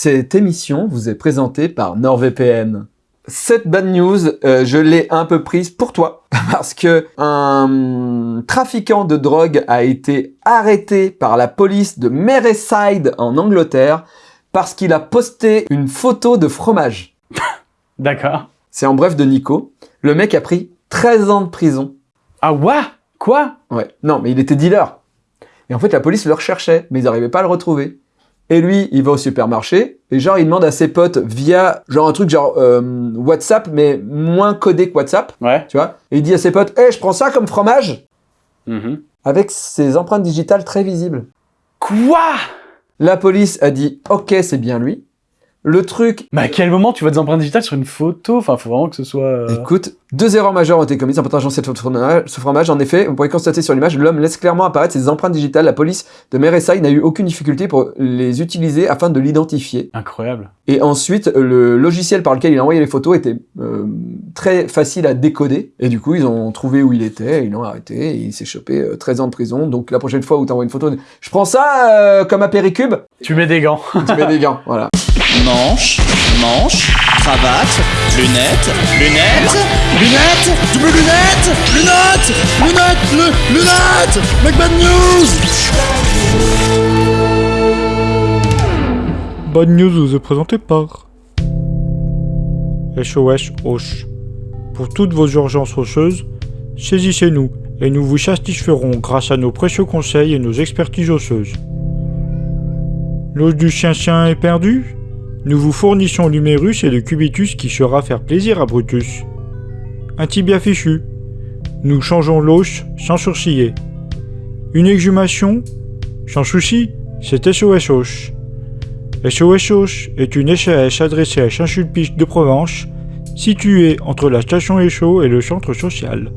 Cette émission vous est présentée par NordVPN. Cette bad news, euh, je l'ai un peu prise pour toi, parce que un trafiquant de drogue a été arrêté par la police de Merseyside en Angleterre parce qu'il a posté une photo de fromage. D'accord. C'est en bref de Nico. Le mec a pris 13 ans de prison. Ah ouais? Quoi? Ouais. Non, mais il était dealer. Et en fait, la police le recherchait, mais ils n'arrivaient pas à le retrouver. Et lui, il va au supermarché, et genre, il demande à ses potes via, genre un truc genre euh, WhatsApp, mais moins codé que WhatsApp, Ouais. tu vois. Et il dit à ses potes, « Hey, je prends ça comme fromage Mhm. !» Avec ses empreintes digitales très visibles. Quoi? La police a dit, « Ok, c'est bien lui. » Le truc Mais à quel moment tu vois des empreintes digitales sur une photo? Enfin, faut vraiment que ce soit... euh, Écoute, deux erreurs majeures ont été commises en partageant cette photo de fromage- ce fromage. En effet, vous pourrez constater sur l'image, l'homme laisse clairement apparaître ses empreintes digitales. La police de Merseyside n'a eu aucune difficulté pour les utiliser afin de l'identifier. Incroyable. Et ensuite, le logiciel par lequel il a envoyé les photos était euh, très facile à décoder. Et du coup, ils ont trouvé où il était, ils l'ont arrêté, et il s'est chopé euh, 13 ans de prison. Donc la prochaine fois où tu envoies une photo, je prends ça euh, comme un péricube, Tu mets des gants. tu mets des gants, voilà. Manche, manche, cravate, lunettes, lunettes, lunettes, double lunettes, lunettes, lunettes, lu- lunettes, Mec Bad News Bonne news vous est présentée par SOS Hoche. Pour toutes vos urgences rocheuses, saisissez-nous et nous vous satisferons grâce à nos précieux conseils et nos expertises osseuses. L'os du chien-chien est perdu? Nous vous fournissons l'humérus et le cubitus qui sera faire plaisir à Brutus. Un tibia fichu Nous changeons l'os sans sourciller. Une exhumation Sans souci, c'est SOS Hoche. SOS Hoche est une SAS adressée à Saint-Sulpice de Provence, située entre la station Échaud et le centre social.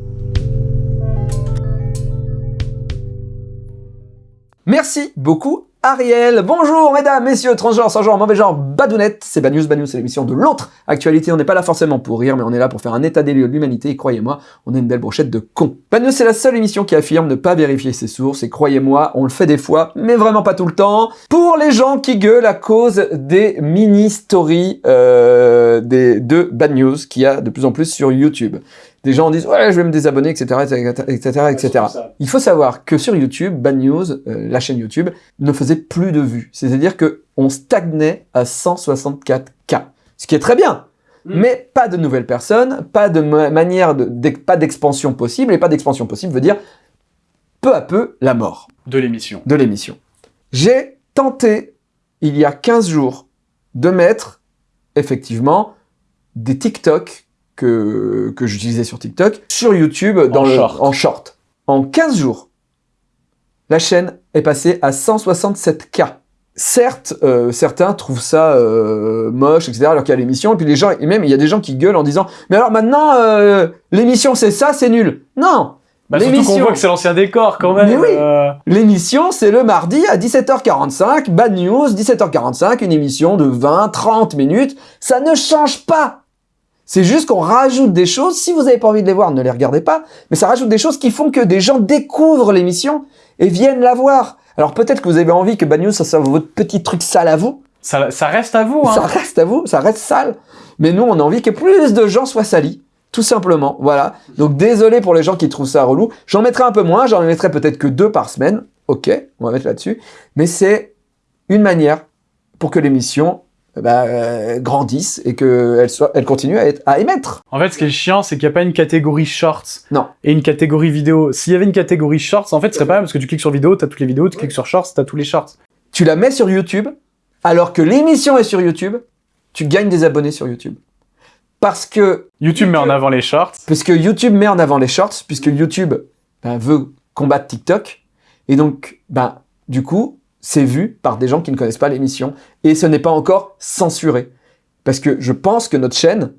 Merci beaucoup Ariel. Bonjour mesdames, messieurs, transgenres, sans genre, mauvais genre, badounettes. C'est Bad News, Bad News, c'est l'émission de l'autre actualité. On n'est pas là forcément pour rire, mais on est là pour faire un état des lieux de l'humanité. Et croyez-moi, on est une belle brochette de cons. Bad News, c'est la seule émission qui affirme ne pas vérifier ses sources. Et croyez-moi, on le fait des fois, mais vraiment pas tout le temps. Pour les gens qui gueulent à cause des mini-stories euh, de Bad News qu'il y a de plus en plus sur YouTube. Des gens disent ouais je vais me désabonner etc etc etc etc. Il faut savoir que sur YouTube, Bad News, euh, la chaîne YouTube, ne faisait plus de vues. C'est-à-dire que on stagnait à 164 k, ce qui est très bien. Mm. Mais pas de nouvelles personnes, pas de ma- manière de, pas d'expansion possible, et pas d'expansion possible veut dire peu à peu la mort De l'émission. de l'émission. J'ai tenté, il y a 15 jours, de mettre, effectivement, des TikTok que, que j'utilisais sur TikTok, sur YouTube, dans En le, short. en short. En 15 jours, la chaîne est passée à 167K. Certes, euh, certains trouvent ça euh, moche, etc., alors qu'il y a l'émission, et puis les gens, et même il y a des gens qui gueulent en disant « Mais alors maintenant, euh, l'émission c'est ça, c'est nul !» Non Bah, surtout qu'on L'émission- voit que c'est l'ancien décor quand même. Oui. euh, L'émission, c'est le mardi à 17h45, Bad News, 17h45, une émission de 20-30 minutes. Ça ne change pas. C'est juste qu'on rajoute des choses. Si vous n'avez pas envie de les voir, ne les regardez pas. Mais ça rajoute des choses qui font que des gens découvrent l'émission et viennent la voir. Alors peut-être que vous avez envie que Bad News, ça soit votre petit truc sale à vous. ça, ça reste à vous. Hein. Ça reste à vous, ça reste sale. Mais nous, on a envie que plus de gens soient salis. Tout simplement, voilà. Donc désolé pour les gens qui trouvent ça relou. J'en mettrai un peu moins, j'en mettrai peut-être que deux par semaine. Ok, on va mettre là-dessus. Mais c'est une manière pour que l'émission ben, euh, grandisse et qu'elle soit, elle continue à, être, à émettre. En fait, ce qui est chiant, c'est qu'il n'y a pas une catégorie shorts Non. et une catégorie vidéo. S'il y avait une catégorie shorts, en fait, ce serait pas mal parce que tu cliques sur vidéo, t'as toutes les vidéos, tu cliques sur shorts, t'as tous les shorts. Tu la mets sur YouTube, alors que l'émission est sur YouTube, tu gagnes des abonnés sur YouTube. Parce que YouTube met en avant les shorts. Parce que YouTube met en avant les shorts, puisque YouTube ben, veut combattre TikTok. Et donc, ben, du coup, c'est vu par des gens qui ne connaissent pas l'émission. Et ce n'est pas encore censuré. Parce que je pense que notre chaîne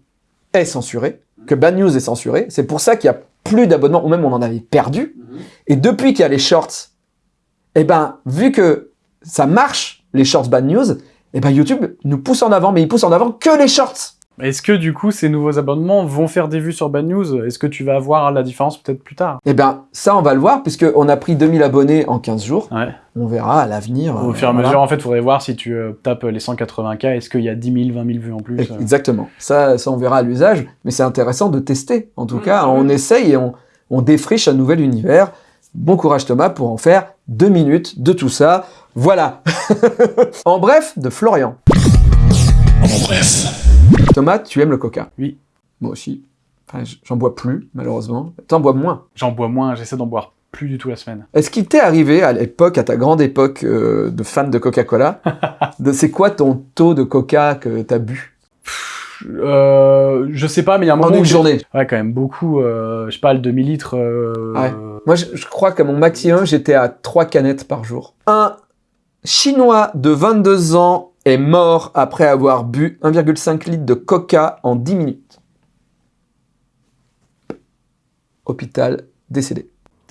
est censurée, que Bad News est censurée. C'est pour ça qu'il y a plus d'abonnements, ou même on en avait perdu. Et depuis qu'il y a les shorts, eh ben, vu que ça marche, les shorts Bad News, eh ben, YouTube nous pousse en avant, mais il pousse en avant que les shorts. Est-ce que du coup, ces nouveaux abonnements vont faire des vues sur Bad News? Est-ce que tu vas voir la différence peut-être plus tard? Eh ben, ça, on va le voir, puisqu'on a pris 2000 abonnés en 15 jours. Ouais. On verra à l'avenir. Au euh, fur et à voilà. mesure, en fait, faudrait voir si tu euh, tapes les 180K, est-ce qu'il y a 10 000, 20 000 vues en plus euh. Exactement. Ça, ça, on verra à l'usage, mais c'est intéressant de tester. En tout Mmh, cas, on essaye et on, on défriche un nouvel univers. Bon courage Thomas pour en faire deux minutes de tout ça. Voilà. en bref, de Florian. En bref. Thomas, tu aimes le coca? Oui. Moi aussi. Enfin, j'en bois plus, malheureusement. T'en bois moins? J'en bois moins, j'essaie d'en boire plus du tout la semaine. Est-ce qu'il t'est arrivé à l'époque, à ta grande époque euh, de fan de Coca-Cola, de c'est quoi ton taux de coca que t'as bu? Euh, je sais pas, mais il y a un en moment une où j'ai- journée Ouais, quand même, beaucoup. euh, je sais pas, le demi-litre. euh, Ouais. Moi, je, je crois qu'à mon maximum, j'étais à 3 canettes par jour. Un Chinois de 22 ans est mort après avoir bu 1,5 litre de coca en 10 minutes. Hôpital, décédé.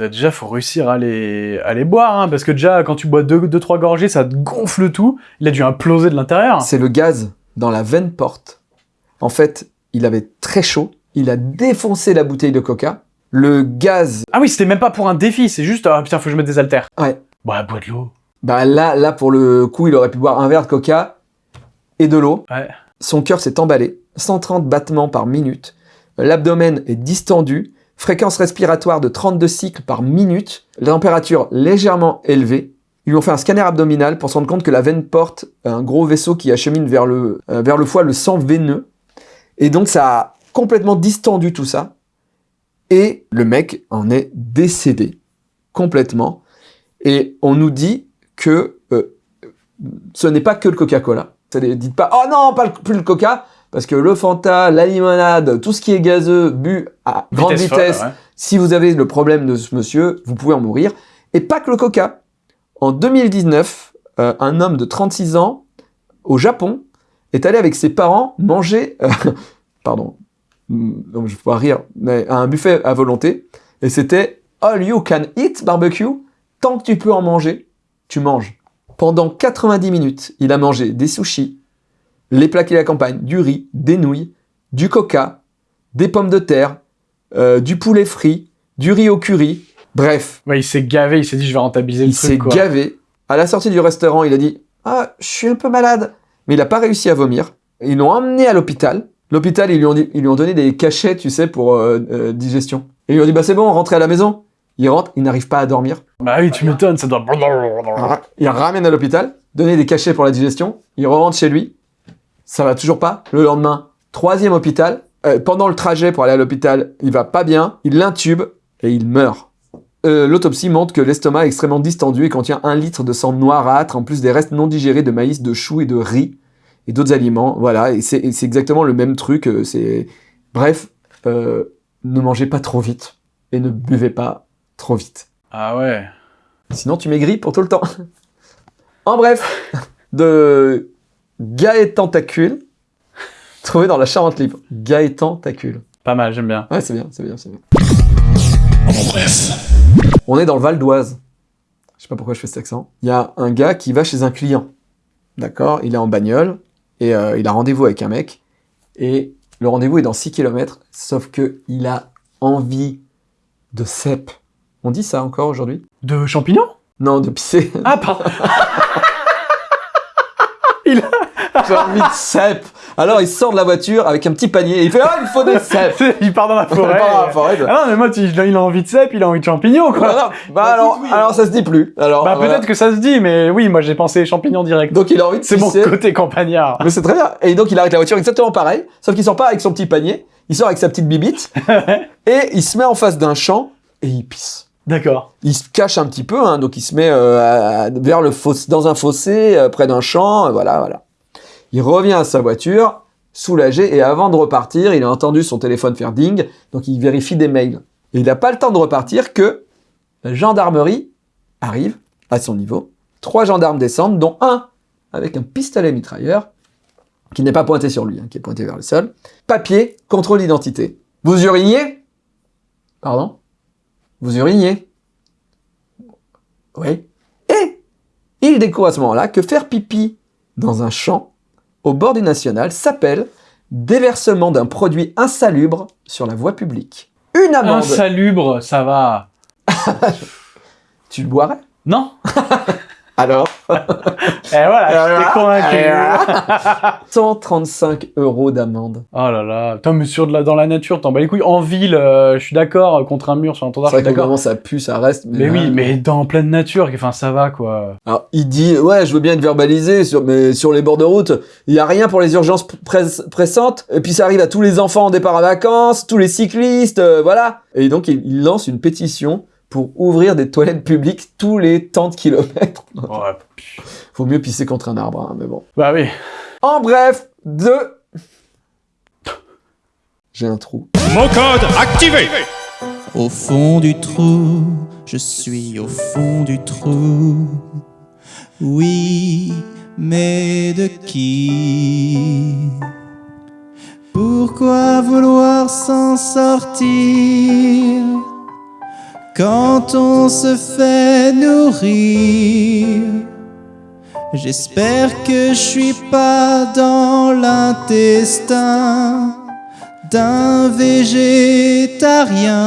Déjà, faut réussir à les, à les boire, hein, parce que déjà, quand tu bois 2-3 deux, trois gorgées, ça te gonfle tout. Il a dû imploser de l'intérieur. C'est le gaz dans la veine porte. En fait, il avait très chaud. Il a défoncé la bouteille de coca. Le gaz, Ah oui, c'était même pas pour un défi, c'est juste, ah putain, faut que je mette des haltères. Ouais. Bah, bois de l'eau. bah là, là pour le coup, il aurait pu boire un verre de coca et de l'eau. Ouais. Son cœur s'est emballé, 130 battements par minute. L'abdomen est distendu, fréquence respiratoire de 32 cycles par minute, température légèrement élevée. Ils lui ont fait un scanner abdominal pour se rendre compte que la veine porte un gros vaisseau qui achemine vers le, euh, vers le foie le sang veineux. Et donc ça a complètement distendu tout ça. Et le mec en est décédé complètement. Et on nous dit que euh, ce n'est pas que le Coca-Cola. Dites pas, oh non, pas plus le Coca, parce que le Fanta, la limonade, tout ce qui est gazeux, bu à grande folle, vitesse, ouais. si vous avez le problème de ce monsieur, vous pouvez en mourir. Et pas que le Coca. En 2019, euh, un homme de 36 ans, au Japon, est allé avec ses parents manger, euh, pardon, donc je vais pas rire, mais à un buffet à volonté, et c'était All you can eat barbecue, tant que tu peux en manger, tu manges. Pendant 90 minutes, il a mangé des sushis, les plats qui l'accompagnent, du riz, des nouilles, du coca, des pommes de terre, euh, du poulet frit, du riz au curry, bref, Ouais, il s'est gavé, il s'est dit, je vais rentabiliser il le s'est truc, quoi. gavé. À la sortie du restaurant, il a dit Ah, je suis un peu malade. Mais il n'a pas réussi à vomir. Ils l'ont emmené à l'hôpital. L'hôpital, ils, lui ont dit- ils lui ont donné des cachets, tu sais, pour euh, euh, digestion. Et ils lui ont dit Bah, c'est bon, rentrez à la maison. Il rentre, il n'arrive pas à dormir. Bah oui, tu m'étonnes, ça doit... Il ramène à l'hôpital, donner des cachets pour la digestion. Il rentre chez lui. Ça va toujours pas. Le lendemain, troisième hôpital. Euh, pendant le trajet pour aller à l'hôpital, il va pas bien. Il l'intube et il meurt. Euh, L'autopsie montre que l'estomac est extrêmement distendu et contient un litre de sang noirâtre, en plus des restes non digérés de maïs, de choux et de riz et d'autres aliments. Voilà, et c'est exactement le même truc. euh, C'est bref, euh, ne mangez pas trop vite et ne buvez pas trop vite. Ah ouais. Sinon, tu maigris pour tout le temps. en bref, de Gaëtan Tacule, trouvé dans la Charente Libre. Gaëtan Tacule. Pas mal, j'aime bien. Ouais, c'est bien, c'est bien, c'est bien. En bref. On est dans le Val d'Oise. Je sais pas pourquoi je fais cet accent. Il y a un gars qui va chez un client. D'accord? Il est en bagnole et euh, il a rendez-vous avec un mec. Et le rendez-vous est dans 6 km, sauf que il a envie de cèpe. On dit ça encore aujourd'hui? De champignons? Non, de pisser. Ah, pardon. J'ai envie de cèpe. Alors il sort de la voiture avec un petit panier et il fait Ah, il faut des cèpes. il part dans la Il forêt. part dans la forêt. Ah non, mais moi, tu- il a envie de cèpe, il a envie de champignons, quoi. Voilà. Bah alors, alors ça se dit plus. Alors, Bah voilà. peut-être que ça se dit, mais oui, moi j'ai pensé champignons direct. Donc il a envie de C'est mon côté campagnard. Mais c'est très bien. Et donc il arrête la voiture exactement pareil, sauf qu'il sort pas avec son petit panier, il sort avec sa petite bibite et il se met en face d'un champ et il pisse. D'accord. Il se cache un petit peu, hein, donc il se met euh, à- vers le fossé, dans un fossé, euh, près d'un champ, euh, voilà, voilà. Il revient à sa voiture, soulagé, et avant de repartir, il a entendu son téléphone faire ding, donc il vérifie des mails. Et il n'a pas le temps de repartir que la gendarmerie arrive à son niveau. Trois gendarmes descendent, dont un avec un pistolet mitrailleur, qui n'est pas pointé sur lui, hein, qui est pointé vers le sol. Papier, contrôle d'identité. Vous uriniez? Pardon? Vous uriniez? Oui. Et il découvre à ce moment-là que faire pipi dans un champ, au bord du national, s'appelle déversement d'un produit insalubre sur la voie publique. Une amende. Insalubre, ça va. Tu le boirais? Non Alors Et voilà, j'étais convaincu. 135 euros d'amende. Oh là là, putain, mais sur de la, dans la nature, t'en bats les couilles. En ville, euh, je suis d'accord, contre un mur sur un C'est tendard, je vrai suis d'accord. ça pue, ça reste. Mais oui, là- mais dans pleine nature, enfin ça va quoi. Alors, il dit, ouais, je veux bien être verbalisé, sur, mais sur les bords de route, il y a rien pour les urgences press- pressantes. Et puis ça arrive à tous les enfants en départ en vacances, tous les cyclistes, euh, voilà. Et donc, il, il lance une pétition pour ouvrir des toilettes publiques tous les temps de kilomètres. Ouais. Faut mieux pisser contre un arbre, hein, mais bon. Bah oui. En bref, deux... J'ai un trou. Mon code activé Au fond du trou, je suis au fond du trou. Oui, mais de qui? Pourquoi vouloir s'en sortir? Quand on se fait nourrir J'espère que je suis pas dans l'intestin d'un végétarien.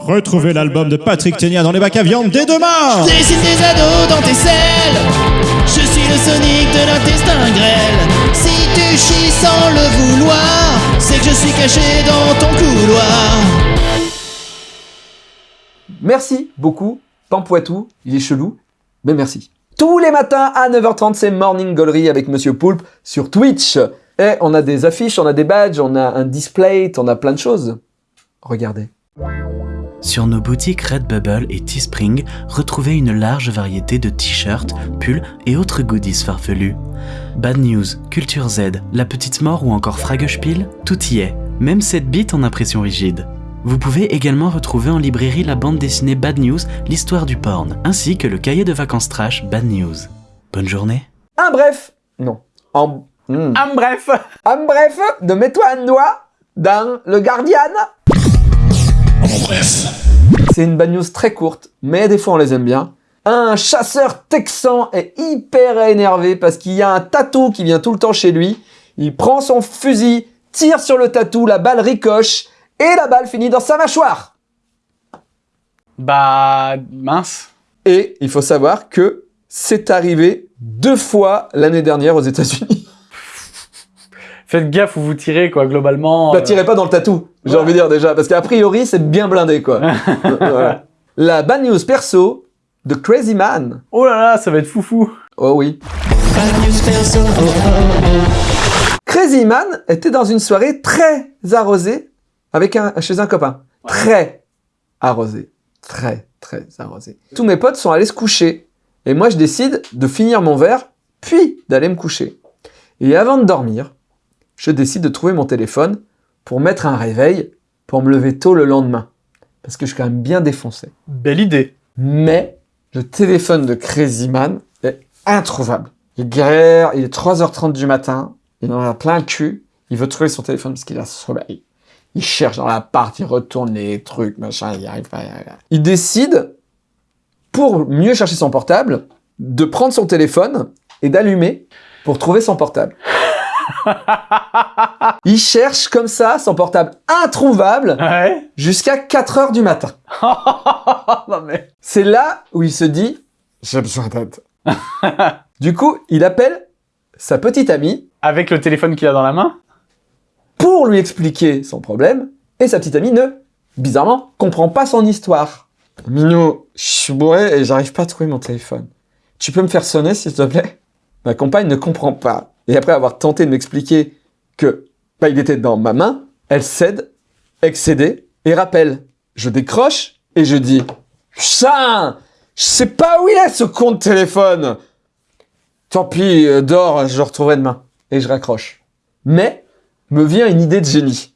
Retrouvez l'album de Patrick Ténia dans les bacs à viande dès demain Dessine des ados dans tes selles. Je suis le Sonic de l'intestin grêle. Si tu chies sans le vouloir, c'est que je suis caché dans ton couloir. Merci beaucoup, Pampoitou, il est chelou, mais merci. Tous les matins à 9h30, c'est Morning Gallery avec Monsieur Poulpe sur Twitch. Et on a des affiches, on a des badges, on a un display, on a plein de choses. Regardez. Sur nos boutiques Redbubble et Teespring, retrouvez une large variété de t-shirts, pulls et autres goodies farfelus. Bad News, Culture Z, La Petite Mort ou encore Fragespiel, tout y est, même cette bite en impression rigide. Vous pouvez également retrouver en librairie la bande dessinée Bad News, l'histoire du porn, ainsi que le cahier de vacances trash Bad News. Bonne journée Un bref. Non. En... Hmm. Ah, bref. Un bref de mets-toi un doigt dans le Guardian. En bref. C'est une bad news très courte, mais des fois on les aime bien. Un chasseur texan est hyper énervé parce qu'il y a un tatou qui vient tout le temps chez lui. Il prend son fusil, tire sur le tatou, la balle ricoche et la balle finit dans sa mâchoire. Bah, mince. Et il faut savoir que c'est arrivé deux fois l'année dernière aux États-Unis. Faites gaffe où vous tirez, quoi, globalement. Bah euh, tirez pas dans le tatou, j'ai Ouais. envie de dire déjà, parce qu'a priori c'est bien blindé quoi. Voilà. La bad news perso de Crazy Man. Oh là là, ça va être foufou. Oh oui. Crazy Man était dans une soirée très arrosée avec un, chez un copain. Très arrosée. Très, très arrosée. Tous mes potes sont allés se coucher. Et moi, je décide de finir mon verre, puis d'aller me coucher. Et avant de dormir, je décide de trouver mon téléphone pour mettre un réveil pour me lever tôt le lendemain. Parce que je suis quand même bien défoncé. Belle idée. Mais le téléphone de Crazy Man est introuvable. Il galère, il est 3h30 du matin, il en a plein le cul, il veut trouver son téléphone parce qu'il a sommeil. Il cherche dans l'appart, il retourne les trucs, machin, il arrive pas. il décide, pour mieux chercher son portable, de prendre son téléphone et d'allumer pour trouver son portable. il cherche comme ça son portable introuvable Ouais. jusqu'à 4h du matin. mais. C'est là où il se dit j'ai besoin d'aide. du coup, il appelle sa petite amie Avec le téléphone qu'il a dans la main. Pour lui expliquer son problème et sa petite amie ne, bizarrement, comprend pas son histoire. Minou, je suis bourré et j'arrive pas à trouver mon téléphone. Tu peux me faire sonner s'il te plaît? Ma compagne ne comprend pas. Et après avoir tenté de m'expliquer que bah, il était dans ma main, elle cède, excédée, et rappelle. Je décroche et je dis Putain Je sais pas où il est ce con de téléphone Tant pis, euh, dors, je le retrouverai demain. Et je raccroche. Mais me vient une idée de génie.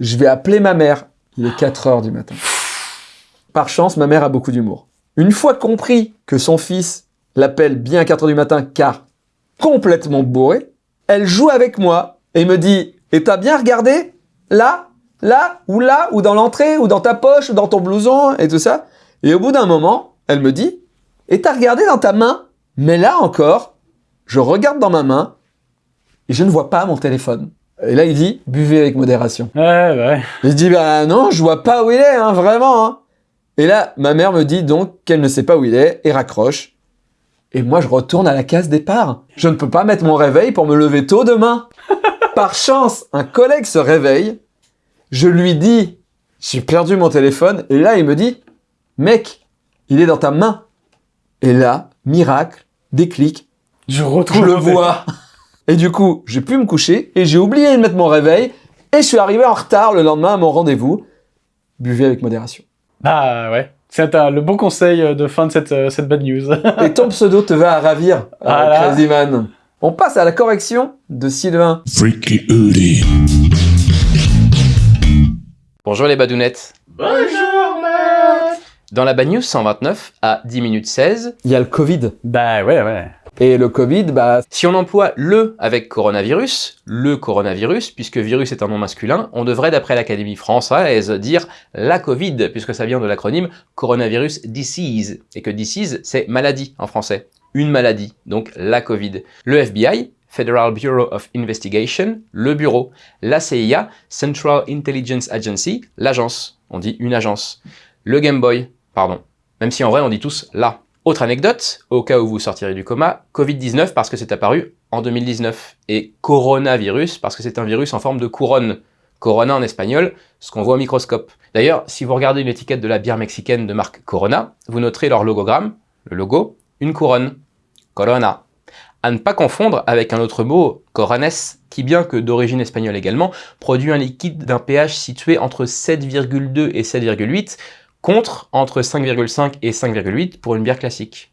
Je vais appeler ma mère. Il est 4 heures du matin. Par chance, ma mère a beaucoup d'humour. Une fois compris que son fils l'appelle bien à 4 heures du matin car complètement bourré, elle joue avec moi et me dit « Et t'as bien regardé Là Là Ou là Ou dans l'entrée Ou dans ta poche Ou dans ton blouson Et tout ça. Et au bout d'un moment, elle me dit « Et t'as regardé dans ta main ?» Mais là encore, je regarde dans ma main et je ne vois pas mon téléphone. Et là, il dit, buvez avec modération. Ouais, ouais. Je dis, bah non, je vois pas où il est, hein, vraiment. hein. Et là, ma mère me dit donc qu'elle ne sait pas où il est et raccroche. Et moi, je retourne à la case départ. Je ne peux pas mettre mon réveil pour me lever tôt demain. Par chance, un collègue se réveille. Je lui dis, j'ai perdu mon téléphone. Et là, il me dit, mec, il est dans ta main. Et là, miracle, déclic, Je je retrouve le vois. Et du coup, j'ai pu me coucher et j'ai oublié de mettre mon réveil. Et je suis arrivé en retard le lendemain à mon rendez-vous. Buvez avec modération. Ah ouais. C'est le bon conseil euh, de fin de cette, euh, cette bad news. Et ton pseudo te va à ravir, euh, Voilà. Crazy Man. On passe à la correction de Sylvain. Freaky Hoodie. Bonjour les badounettes. Bonjour Matt Dans la Bad News 129, à 10 minutes 16, Il y a le Covid. bah ouais, ouais. Et le Covid, bah, si on emploie le avec coronavirus, le coronavirus, puisque virus est un nom masculin, on devrait d'après l'Académie française dire la Covid, puisque ça vient de l'acronyme Coronavirus Disease, et que disease c'est maladie en français. Une maladie, donc la Covid. Le FBI, Federal Bureau of Investigation, le bureau. La CIA, Central Intelligence Agency, l'agence. On dit une agence. Le Game Boy, pardon. Même si en vrai on dit tous la. Autre anecdote, au cas où vous sortirez du coma, Covid-19 parce que c'est apparu en 2019 et coronavirus parce que c'est un virus en forme de couronne. Corona en espagnol, ce qu'on voit au microscope. D'ailleurs, si vous regardez une étiquette de la bière mexicaine de marque Corona, vous noterez leur logogramme, le logo, une couronne. Corona. À ne pas confondre avec un autre mot, corones, qui bien que d'origine espagnole également, produit un liquide d'un pH situé entre 7,2 et 7,8, contre entre 5,5 et 5,8 pour une bière classique.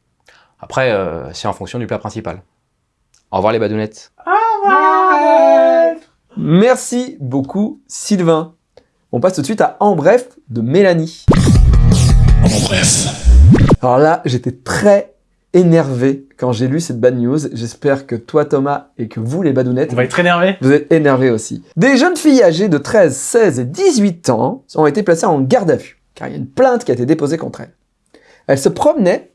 Après, euh, c'est en fonction du plat principal. Au revoir les badounettes. merci beaucoup Sylvain. On passe tout de suite à En bref de Mélanie. En bref. Alors là, j'étais très énervé quand j'ai lu cette bad news. J'espère que toi Thomas et que vous les badounettes, On va être énervé. Vous êtes énervés aussi. Des jeunes filles âgées de 13, 16 et 18 ans ont été placées en garde à vue, car il y a une plainte qui a été déposée contre elles. Elles se promenaient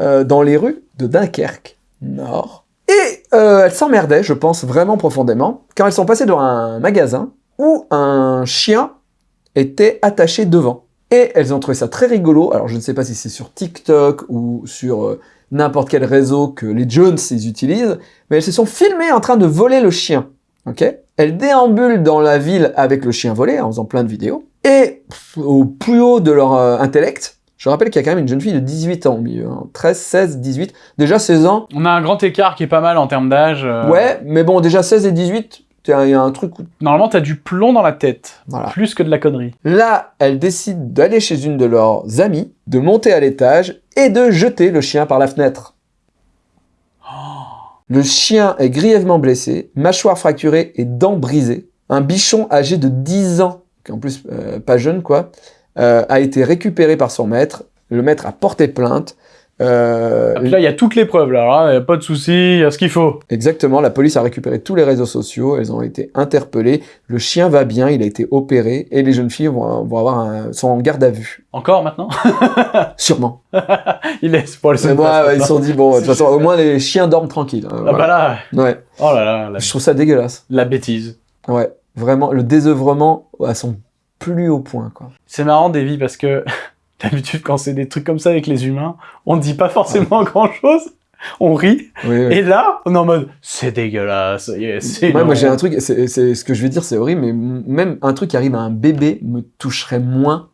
euh, dans les rues de Dunkerque, nord, et euh, elles s'emmerdaient, je pense vraiment profondément, car elles sont passées devant un magasin où un chien était attaché devant. Et elles ont trouvé ça très rigolo, alors je ne sais pas si c'est sur TikTok ou sur euh, n'importe quel réseau que les Jones ils utilisent, mais elles se sont filmées en train de voler le chien. Ok? Elles déambulent dans la ville avec le chien volé en faisant plein de vidéos. Et au plus haut de leur euh, intellect, je rappelle qu'il y a quand même une jeune fille de 18 ans au milieu. hein. 13, 16, 18. Déjà 16 ans. On a un grand écart qui est pas mal en termes d'âge. euh, Ouais, mais bon, déjà 16 et 18, t'as- il y a un truc où... Normalement, t'as du plomb dans la tête. Voilà. Plus que de la connerie. Là, elles décident d'aller chez une de leurs amies, de monter à l'étage et de jeter le chien par la fenêtre. Le chien est grièvement blessé, mâchoire fracturée et dents brisées. Un bichon âgé de 10 ans, en plus euh, pas jeune quoi, euh, a été récupéré par son maître. Le maître a porté plainte. Euh, puis là, il y a toutes les preuves. Là, Alors là, y a pas de souci, il y a ce qu'il faut. Exactement, la police a récupéré tous les réseaux sociaux, elles ont été interpellées, le chien va bien, il a été opéré, et les jeunes filles vont, vont avoir un, sont en garde à vue. Encore maintenant? Sûrement. Il Mais moi, ouais, ils se sont dit, bon, de toute façon, au moins les chiens dorment tranquilles. hein, Ah bah là, Ouais, oh là là, la, je trouve ça dégueulasse. la bêtise. Ouais, vraiment, le désœuvrement à son plus haut point. C'est marrant, Davy, parce que d'habitude, quand c'est des trucs comme ça avec les humains, on dit pas forcément grand-chose. On rit. Oui, oui. Et là, on est en mode, c'est dégueulasse. c'est Ouais, moi j'ai un truc, c'est ce que je vais dire, c'est horrible, mais même un truc qui arrive à un bébé me toucherait moins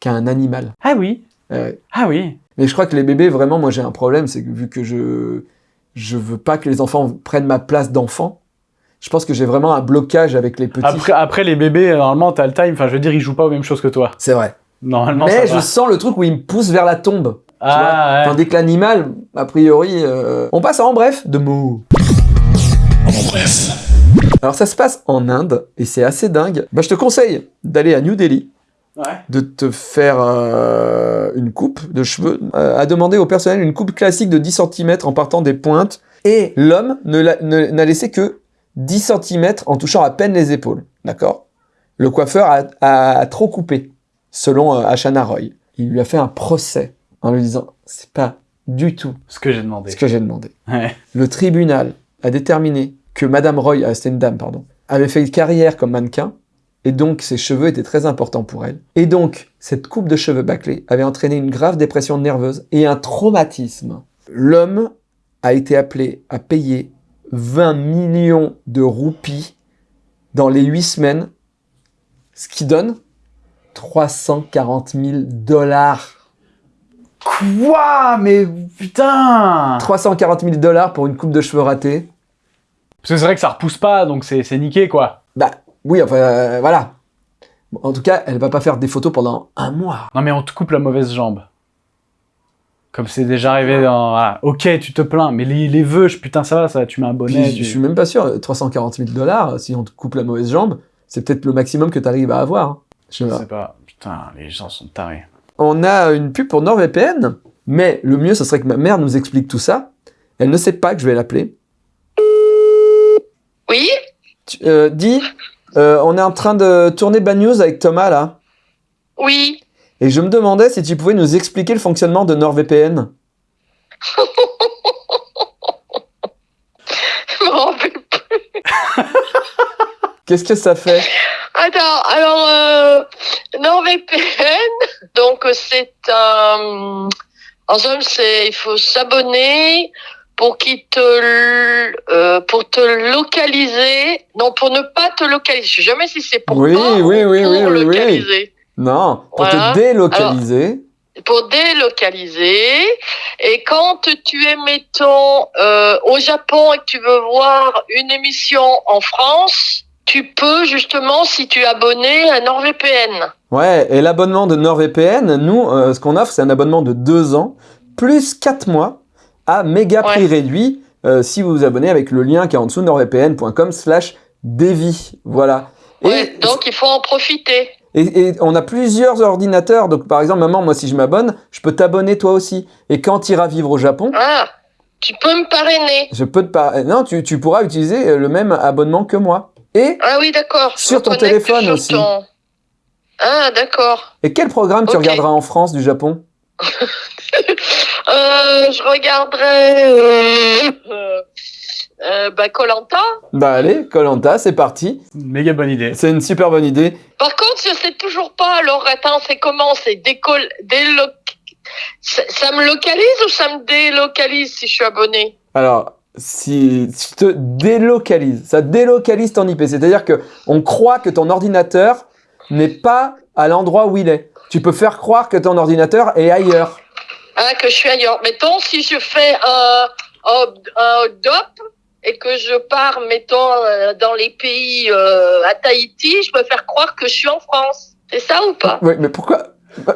qu'à un animal. Ah oui, Euh, ah oui. Mais je crois que les bébés, vraiment, moi j'ai un problème, c'est que vu que je je veux pas que les enfants prennent ma place d'enfant, je pense que j'ai vraiment un blocage avec les petits. Après, après, les bébés, normalement, t'as le time. Enfin, je veux dire, ils jouent pas aux mêmes choses que toi. C'est vrai. Normalement, Mais ça je va. sens le truc où il me pousse vers la tombe. tu vois. Ah, ouais. Tandis que l'animal, a priori, euh, on passe à en bref de mots. En bref. Alors ça se passe en Inde et c'est assez dingue. Bah, je te conseille d'aller à New Delhi, Ouais. de te faire euh, une coupe de cheveux, euh, à demander au personnel une coupe classique de 10 cm en partant des pointes. Et l'homme n'a laissé que 10 cm en touchant à peine les épaules. D'accord? Le coiffeur a, a trop coupé, selon euh, Ashana Roy. Il lui a fait un procès en lui disant c'est pas du tout Ce que j'ai demandé. ce que j'ai demandé. Ouais. Le tribunal a déterminé que Madame Roy, ah, c'était une dame, pardon, avait fait une carrière comme mannequin et donc ses cheveux étaient très importants pour elle. Et donc, cette coupe de cheveux bâclés avait entraîné une grave dépression nerveuse et un traumatisme. L'homme a été appelé à payer 20 millions de roupies dans les 8 semaines, ce qui donne 340 000 dollars. Quoi? Mais putain 340 000 dollars pour une coupe de cheveux ratée. Parce que c'est vrai que ça repousse pas, donc c'est c'est niqué, quoi. Bah oui, enfin euh, voilà. En tout cas, elle va pas faire des photos pendant un mois. Non mais on te coupe la mauvaise jambe. Comme c'est déjà arrivé dans... voilà. Ok, tu te plains, mais les, les vœux, je- putain, ça va, ça, tu mets un bonnet. Puis, tu- je suis même pas sûr, 340 000 dollars, si on te coupe la mauvaise jambe, c'est peut-être le maximum que tu arrives à avoir. hein. Je sais Je pas. sais pas. Putain, les gens sont tarés. On a une pub pour NordVPN, mais le mieux, ce serait que ma mère nous explique tout ça. Elle ne sait pas que je vais l'appeler. Oui? Tu- euh, dis, euh, on est en train de tourner Bad News avec Thomas là, Oui. Et je me demandais si tu pouvais nous expliquer le fonctionnement de NordVPN. Qu'est-ce que ça fait? Attends, alors, euh, NordVPN, donc c'est un... En somme, c'est, il faut s'abonner pour qu'il te, euh, pour te localiser, non, pour ne pas te localiser. Je sais jamais si c'est pour Oui, pas ou oui, oui, pour oui, oui, oui. localiser. Non, pour Voilà. te délocaliser. pour délocaliser. Et quand tu es, mettons, euh, au Japon et que tu veux voir une émission en France, tu peux justement, si tu es abonné à NordVPN. Ouais, et l'abonnement de NordVPN, nous, euh, ce qu'on offre, c'est un abonnement de 2 ans, plus 4 mois, à méga prix Ouais. réduit, euh, si vous vous abonnez avec le lien qui est en dessous, nordvpn.com slash Devi. Voilà. Et, Ouais, donc il faut en profiter. Et, et on a plusieurs ordinateurs, donc par exemple, maman, moi, si je m'abonne, je peux t'abonner toi aussi. Et quand tu iras vivre au Japon, Ah, tu peux me parrainer. je peux te par... Non, tu, tu pourras utiliser euh, le même abonnement que moi. Et, Ah oui, d'accord. Sur ton téléphone sur aussi. ton- Ah, d'accord. et quel programme tu regarderas en France du Japon? Euh, je regarderai euh, euh, bah, Colanta. Bah allez, Colanta, c'est parti. Méga bonne idée. C'est une super bonne idée. Par contre, je sais toujours pas. Alors, attends, c'est comment? C'est décolle, déloc... Ça, ça me localise ou ça me délocalise si je suis abonné? Alors, si tu te délocalises, ça délocalise ton IP. C'est-à-dire que on croit que ton ordinateur n'est pas à l'endroit où il est. Tu peux faire croire que ton ordinateur est ailleurs. Ah, que je suis ailleurs. Mettons, si je fais un, un, un DOP et que je pars, mettons, euh, dans les pays euh, à Tahiti, je peux faire croire que je suis en France. C'est ça ou pas? Oui, mais pourquoi?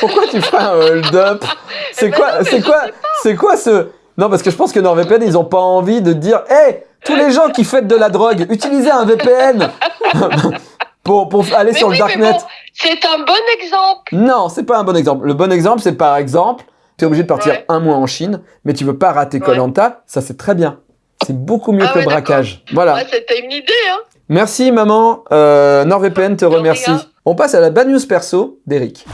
Pourquoi tu fais un hold up? C'est Eh ben quoi mais C'est quoi C'est quoi ce Non, parce que je pense que NordVPN, ils ont pas envie de dire "Hé, tous les gens qui font de la drogue, utilisez un VPN pour pour aller Mais sur oui, le darknet." bon, c'est un bon exemple. Non, c'est pas un bon exemple. Le bon exemple, c'est par exemple, tu es obligé de partir Ouais. un mois en Chine, mais tu veux pas rater Ouais. Colanta, ça c'est très bien. C'est beaucoup mieux Ah que le braquage. Voilà. Ouais, c'était une idée, hein. Merci maman. Euh, NordVPN te De remercie. On passe à la bad news perso d'Eric.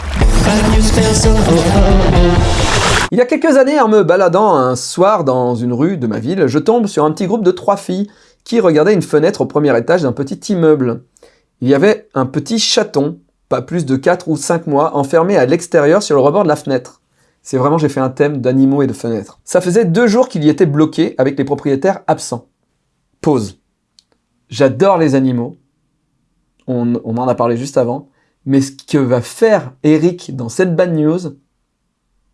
Il y a quelques années, en me baladant un soir dans une rue de ma ville, je tombe sur un petit groupe de trois filles qui regardaient une fenêtre au premier étage d'un petit immeuble. Il y avait un petit chaton, pas plus de 4 ou 5 mois, enfermé à l'extérieur sur le rebord de la fenêtre. C'est vraiment, j'ai fait un thème d'animaux et de fenêtres. Ça faisait deux jours qu'il y était bloqué avec les propriétaires absents. Pause. J'adore les animaux. On, on en a parlé juste avant. Mais ce que va faire Eric dans cette bad news,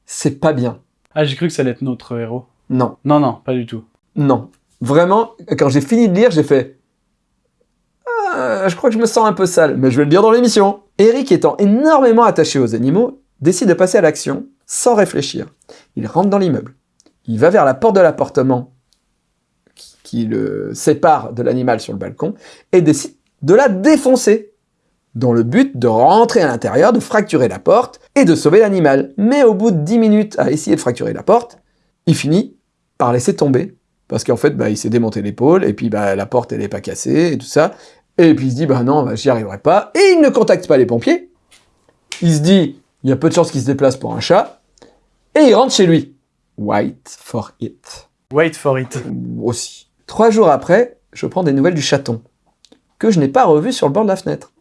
c'est pas bien. Ah, j'ai cru que ça allait être notre héros. Non, Non, non, pas du tout. non. Vraiment, quand j'ai fini de lire, j'ai fait... Ah, je crois que je me sens un peu sale, mais je vais le dire dans l'émission. Eric, étant énormément attaché aux animaux, décide de passer à l'action sans réfléchir. Il rentre dans l'immeuble. Il va vers la porte de l'appartement qui, le sépare de l'animal sur le balcon et décide de la défoncer dans le but de rentrer à l'intérieur, de fracturer la porte et de sauver l'animal. Mais au bout de 10 minutes à essayer de fracturer la porte, il finit par laisser tomber. Parce qu'en fait, bah, il s'est démonté l'épaule, et puis bah, la porte, elle n'est pas cassée, et tout ça. Et puis il se dit, bah non, bah, j'y arriverai pas. Et il ne contacte pas les pompiers. Il se dit, il y a peu de chances qu'il se déplace pour un chat. Et il rentre chez lui. White for it. Wait for it. Aussi. Trois jours après, je prends des nouvelles du chaton. que je n'ai pas revu sur le bord de la fenêtre.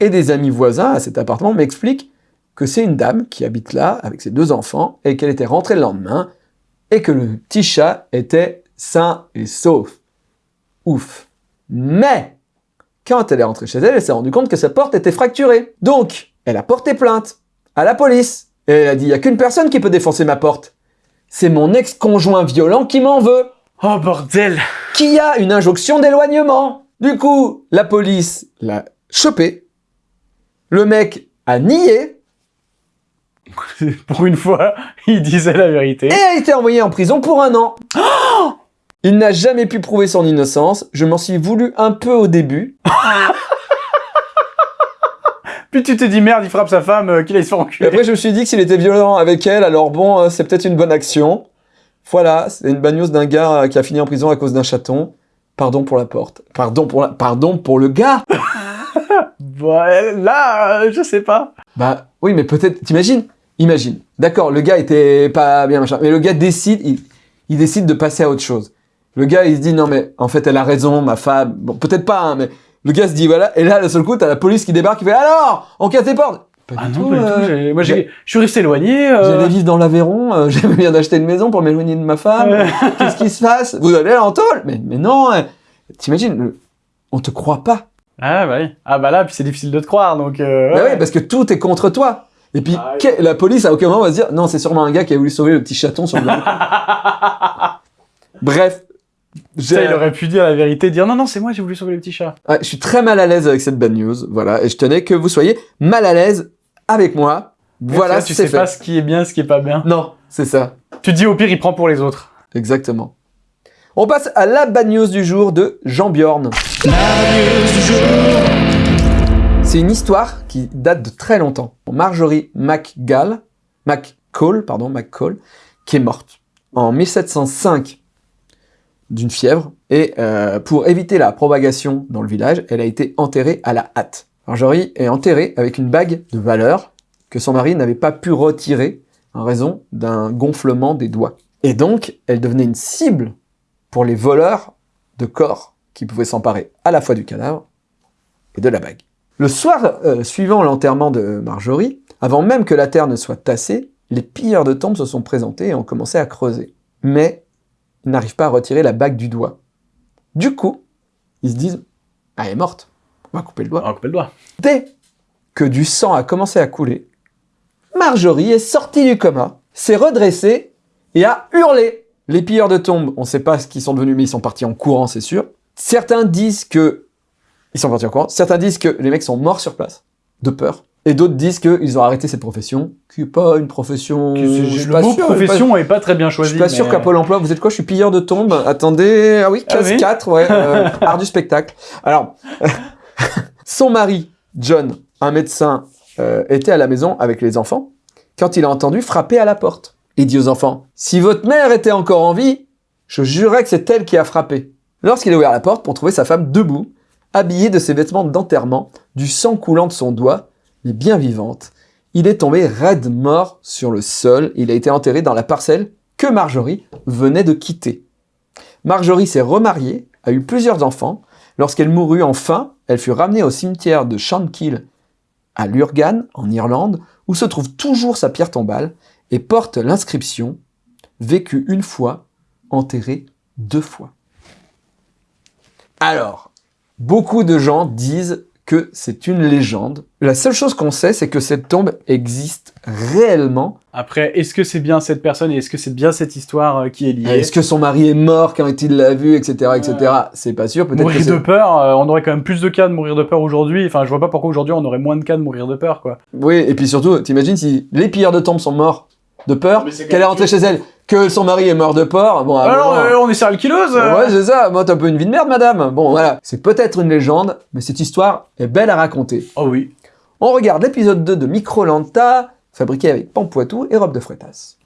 Et des amis voisins à cet appartement m'expliquent que c'est une dame qui habite là avec ses deux enfants et qu'elle était rentrée le lendemain et que le petit chat était sain et sauf. Ouf. Mais quand elle est rentrée chez elle, elle s'est rendue compte que sa porte était fracturée. Donc, elle a porté plainte à la police. Et elle a dit, il n'y a qu'une personne qui peut défoncer ma porte. C'est mon ex-conjoint violent qui m'en veut. Oh bordel Qui a une injonction d'éloignement. Du coup, la police l'a chopé. Le mec a nié Pour une fois, il disait la vérité. et a été envoyé en prison pour un an. Il n'a jamais pu prouver son innocence. Je m'en suis voulu un peu au début. Puis tu te dis merde, il frappe sa femme, euh, qu'il aille se faire Et enculer. après, je me suis dit que s'il était violent avec elle, alors bon, euh, c'est peut-être une bonne action. Voilà, c'est une news d'un gars euh, qui a fini en prison à cause d'un chaton. Pardon pour la porte. Pardon pour, la... Pardon pour le gars Ouais, là, euh, je sais pas. Bah oui, mais peut-être, t'imagines? Imagine. D'accord, le gars était pas bien, machin. Mais le gars décide, il, il décide de passer à autre chose. Le gars, il se dit, non mais, en fait, elle a raison, ma femme. Bon, peut-être pas, hein, mais le gars se dit, voilà. Et là, le seul coup, t'as la police qui débarque, qui fait, alors On casse tes portes Pas Ah du non, tout, pas du euh, tout. j'ai- Moi, j'ai- je suis resté éloigné. euh, J'allais vivre dans l'Aveyron, euh, j'avais bien d'acheter une maison pour m'éloigner de ma femme. Ouais. Qu'est-ce qui se passe? Vous allez en tôle mais, mais non, euh, t'imagines, le- on te croit pas. Ah bah oui. Ah bah là, puis c'est difficile de te croire, donc... Euh, Bah ouais. oui, parce que tout est contre toi. Et puis, Ah oui. que- la police, à aucun moment, va se dire, non, c'est sûrement un gars qui a voulu sauver le petit chaton sur le. Bref. Ça, il aurait pu dire la vérité, dire non, non, c'est moi, j'ai voulu sauver le petit chat. Ouais, je suis très mal à l'aise avec cette bad news, voilà, et je tenais que vous soyez mal à l'aise avec moi. Voilà, Là, tu sais fait. pas ce qui est bien, ce qui est pas bien. Non, c'est ça, Tu te dis au pire, il prend pour les autres. exactement. On passe à la bad news du jour de Jean Bjorn. C'est une histoire qui date de très longtemps. Marjorie McGall, McCall, pardon, McCall, qui est morte en 1705 d'une fièvre. Et euh, pour éviter la propagation dans le village, elle a été enterrée à la hâte. Marjorie est enterrée avec une bague de valeur que son mari n'avait pas pu retirer en raison d'un gonflement des doigts. Et donc, elle devenait une cible pour les voleurs de corps qui pouvaient s'emparer à la fois du cadavre et de la bague. Le soir euh, suivant l'enterrement de Marjorie, avant même que la terre ne soit tassée, les pilleurs de tombes se sont présentés et ont commencé à creuser. Mais ils n'arrivent pas à retirer la bague du doigt. Du coup, ils se disent Ah, elle est morte, on va couper le doigt. On va couper le doigt. Dès que du sang a commencé à couler, Marjorie est sortie du coma, s'est redressée et a hurlé. Les pilleurs de tombes, on ne sait pas ce qu'ils sont devenus, mais ils sont partis en courant, c'est sûr. Certains disent que ils sont partis en courant. Certains disent que les mecs sont morts sur place, de peur. Et d'autres disent qu'ils ont arrêté cette profession, qui n'est pas une profession. je suis le pas mot sûr, je suis pas- profession très bien je choisi. suis pas sûr qu'à Pôle emploi, vous êtes quoi? Je suis pilleur de tombes. Attendez, ah oui, Ah case oui 4, ouais, euh, art du spectacle. Alors, son mari, John, un médecin, euh, était à la maison avec les enfants quand il a entendu frapper à la porte. Il dit aux enfants, si votre mère était encore en vie, je jurerais que c'est elle qui a frappé. Lorsqu'il a ouvert la porte pour trouver sa femme debout, habillée de ses vêtements d'enterrement, du sang coulant de son doigt, mais bien vivante, il est tombé raide mort sur le sol. Il a été enterré dans la parcelle que Marjorie venait de quitter. Marjorie s'est remariée, a eu plusieurs enfants. Lorsqu'elle mourut enfin, elle fut ramenée au cimetière de Shankill à Lurgan, en Irlande, où se trouve toujours sa pierre tombale et porte l'inscription Vécu une fois, enterré deux fois. Alors, beaucoup de gens disent que c'est une légende. La seule chose qu'on sait, c'est que cette tombe existe réellement. Après, est-ce que c'est bien cette personne et est-ce que c'est bien cette histoire euh, qui est liée? Est-ce que son mari est mort? Quand il l'a vu, etc., etc. C'est pas sûr. Peut-être que Mourir de peur, euh, on aurait quand même plus de cas de mourir de peur aujourd'hui. Enfin, je vois pas pourquoi aujourd'hui on aurait moins de cas de mourir de peur, quoi. Oui, et puis surtout, t'imagines si les pilleurs de tombes sont morts de peur, qu'elle est rentrée chez elle, que son mari est mort de peur. Bon, Alors, moment- euh, on est serial killeuse euh. Ouais, c'est ça. Moi, t'as un peu une vie de merde, madame. Bon, voilà. C'est peut-être une légende, mais cette histoire est belle à raconter. Oh oui. On regarde l'épisode 2 de Microlanta, fabriqué avec Pampoitou et robe de frétasse.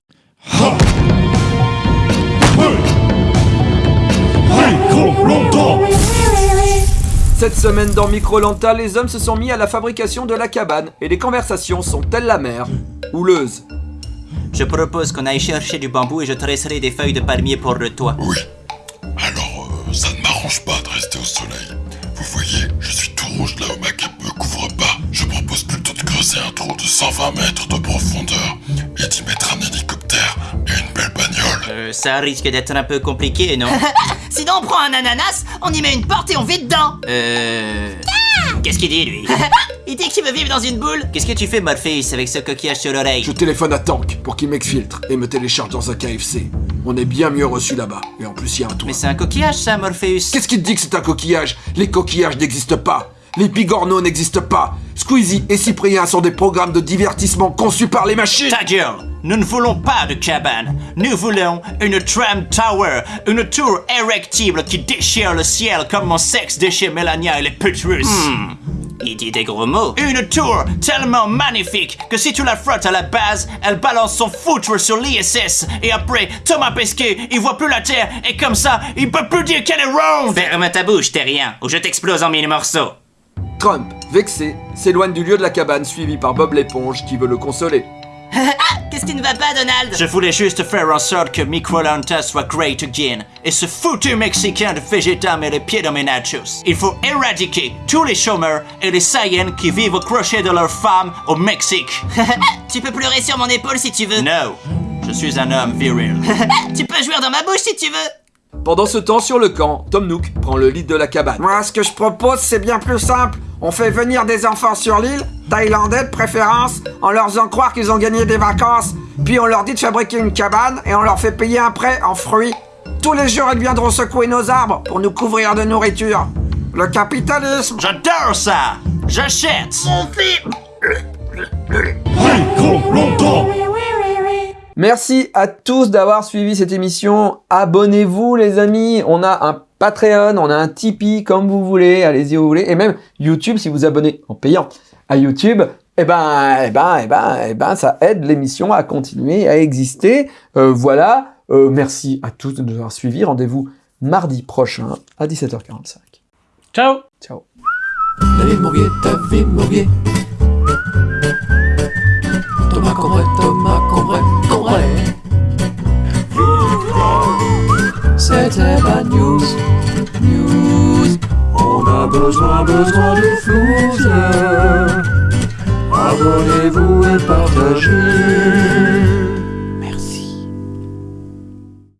Cette semaine dans Microlanta, les hommes se sont mis à la fabrication de la cabane et les conversations sont telles la mer, houleuses. Je propose qu'on aille chercher du bambou et je tresserai des feuilles de palmier pour le toit. Oui. Alors, euh, ça ne m'arrange pas de rester au soleil. Vous voyez, je suis tout rouge là où ma cape me couvre pas. Je propose plutôt de creuser un trou de 120 mètres de profondeur et d'y mettre un hélicoptère et une belle bagnole. Euh, ça risque d'être un peu compliqué, non? Sinon, on prend un ananas, on y met une porte et on vit dedans. Euh... Qu'est-ce qu'il dit, lui Il dit qu'il veut vivre dans une boule. Qu'est-ce que tu fais, Morpheus, avec ce coquillage sur l'oreille Je téléphone à Tank pour qu'il m'exfiltre et me télécharge dans un KFC. On est bien mieux reçu là-bas. Et en plus, il y a un toit. Mais c'est un coquillage, ça, Morpheus Qu'est-ce qui te dit que c'est un coquillage? Les coquillages n'existent pas. Les bigorneaux n'existent pas. Squeezie et Cyprien sont des programmes de divertissement conçus par les machines. Ta gueule Nous ne voulons pas de cabane. Nous voulons une tram tower, une tour érectible qui déchire le ciel comme mon sexe déchire Melania et les putes russes. Hmm. Il dit des gros mots. Une tour tellement magnifique que si tu la frottes à la base, elle balance son foutre sur l'ISS. Et après, Thomas Pesquet, il voit plus la Terre et comme ça, il peut plus dire qu'elle est ronde. Ferme ta bouche, terrien, ou je t'explose en mille morceaux. Trump, vexé, s'éloigne du lieu de la cabane suivi par Bob l'éponge qui veut le consoler. Qu'est-ce qui ne va pas, Donald? Je voulais juste faire en sorte que Microlanta soit great again. Et ce foutu Mexicain de Vegeta met les pieds dans mes nachos. Il faut éradiquer tous les chômeurs et les Saiyans qui vivent au crochet de leurs femmes au Mexique. Tu peux pleurer sur mon épaule si tu veux. No, je suis un homme viril. Tu peux jouer dans ma bouche si tu veux. Pendant ce temps, sur le camp, Tom Nook prend le lead de la cabane. Moi, ce que je propose, c'est bien plus simple. On fait venir des enfants sur l'île, thaïlandais de préférence, en leur faisant croire qu'ils ont gagné des vacances, puis on leur dit de fabriquer une cabane et on leur fait payer un prêt en fruits. Tous les jours, ils viendront secouer nos arbres pour nous couvrir de nourriture. Le capitalisme J'adore ça J'achète Très longtemps Merci à tous d'avoir suivi cette émission. Abonnez-vous les amis. On a un Patreon, on a un Tipeee comme vous voulez. Allez-y où vous voulez. Et même YouTube si vous abonnez en payant à YouTube. Eh ben, eh ben, eh ben, eh ben, ça aide l'émission à continuer à exister. Euh, voilà. Euh, merci à tous de nous avoir suivis. Rendez-vous mardi prochain à 17h45. Ciao Ciao. David Mourier, David Mourier. Thomas C'était Bad News, News. On a besoin, besoin de flouze. Abonnez-vous et partagez.